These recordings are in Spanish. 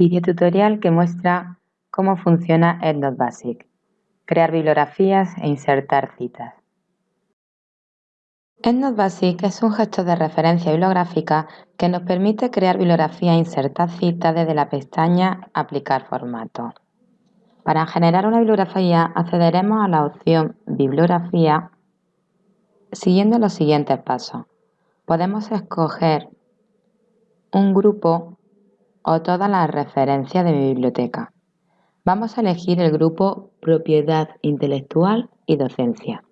Video tutorial que muestra cómo funciona EndNote Basic. Crear bibliografías e insertar citas. EndNote Basic es un gestor de referencia bibliográfica que nos permite crear bibliografía e insertar citas desde la pestaña Aplicar formato. Para generar una bibliografía accederemos a la opción Bibliografía siguiendo los siguientes pasos. Podemos escoger un grupo o todas las referencias de mi biblioteca. Vamos a elegir el grupo Propiedad intelectual y docencia.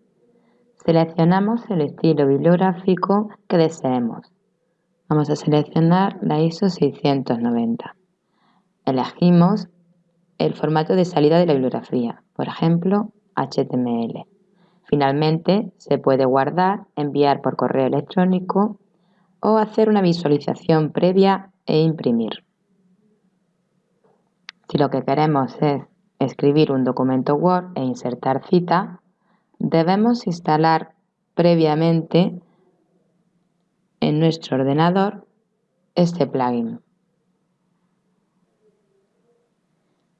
Seleccionamos el estilo bibliográfico que deseemos. Vamos a seleccionar la ISO 690. Elegimos el formato de salida de la bibliografía, por ejemplo, HTML. Finalmente, se puede guardar, enviar por correo electrónico o hacer una visualización previa e imprimir. Si lo que queremos es escribir un documento Word e insertar cita, debemos instalar previamente en nuestro ordenador este plugin.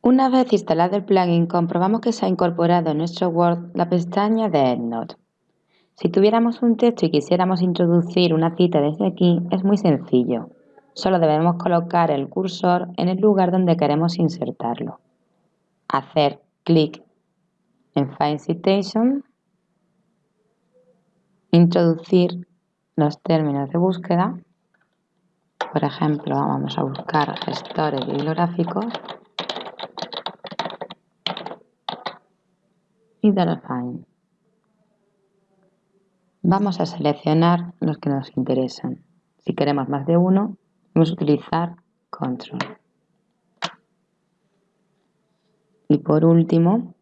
Una vez instalado el plugin, comprobamos que se ha incorporado en nuestro Word la pestaña de EndNote. Si tuviéramos un texto y quisiéramos introducir una cita desde aquí, es muy sencillo. Solo debemos colocar el cursor en el lugar donde queremos insertarlo. Hacer clic en Find Citation, introducir los términos de búsqueda. Por ejemplo, vamos a buscar gestores bibliográficos y dar Find. Vamos a seleccionar los que nos interesan. Si queremos más de uno, Vamos a utilizar control. Y por último,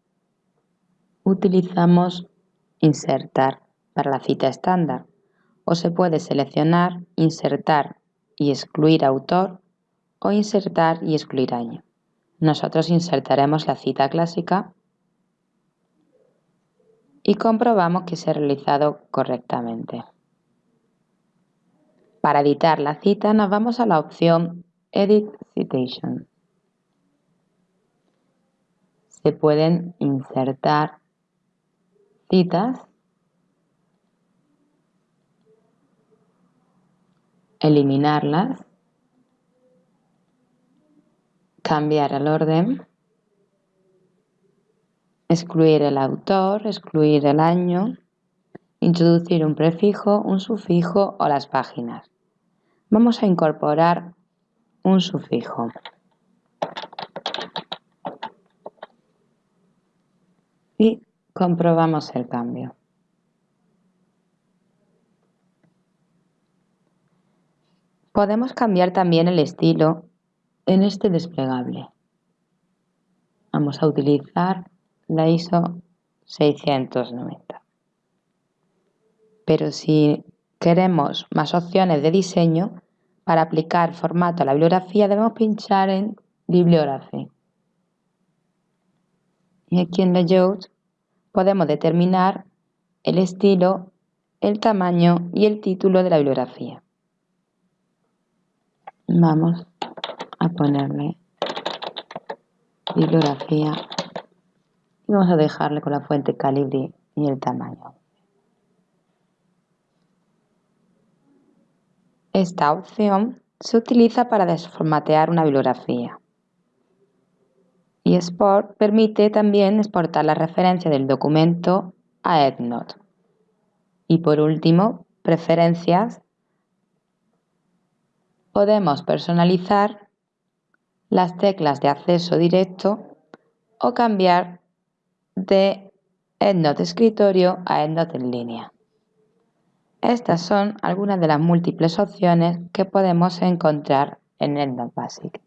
utilizamos insertar para la cita estándar. O se puede seleccionar insertar y excluir autor o insertar y excluir año. Nosotros insertaremos la cita clásica y comprobamos que se ha realizado correctamente. Para editar la cita nos vamos a la opción Edit Citation. Se pueden insertar citas, eliminarlas, cambiar el orden, excluir el autor, excluir el año, introducir un prefijo, un sufijo o las páginas. Vamos a incorporar un sufijo. Y comprobamos el cambio. Podemos cambiar también el estilo en este desplegable. Vamos a utilizar la ISO 690. Pero si queremos más opciones de diseño, para aplicar formato a la bibliografía debemos pinchar en Bibliography. Y aquí en Layout podemos determinar el estilo, el tamaño y el título de la bibliografía. Vamos a ponerle bibliografía y vamos a dejarle con la fuente calibre y el tamaño. Esta opción se utiliza para desformatear una bibliografía. Y Export permite también exportar la referencia del documento a EndNote. Y por último, preferencias. Podemos personalizar las teclas de acceso directo o cambiar de EndNote escritorio a EndNote en línea. Estas son algunas de las múltiples opciones que podemos encontrar en EndNote Basic.